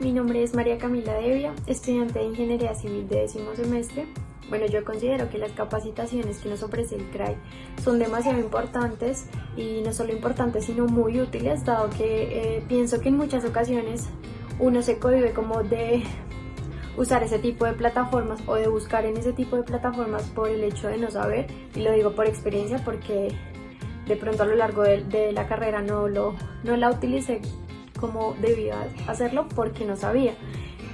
mi nombre es María Camila Devia, estudiante de Ingeniería Civil de décimo semestre. Bueno, yo considero que las capacitaciones que nos ofrece el CRAI son demasiado importantes y no solo importantes sino muy útiles, dado que eh, pienso que en muchas ocasiones uno se cohibe como de usar ese tipo de plataformas o de buscar en ese tipo de plataformas por el hecho de no saber, y lo digo por experiencia porque de pronto a lo largo de, la carrera no, lo, no la utilicé como debía hacerlo porque no sabía.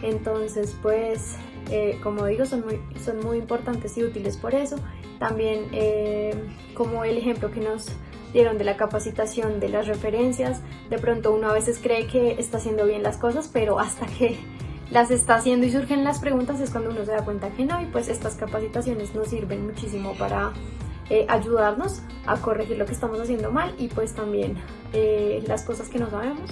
Entonces, pues, eh, como digo, son muy, son muy importantes y útiles por eso. También, eh, como el ejemplo que nos dieron de la capacitación de las referencias, de pronto uno a veces cree que está haciendo bien las cosas, pero hasta que las está haciendo y surgen las preguntas es cuando uno se da cuenta que no, y pues estas capacitaciones nos sirven muchísimo para eh, ayudarnos a corregir lo que estamos haciendo mal y pues también las cosas que no sabemos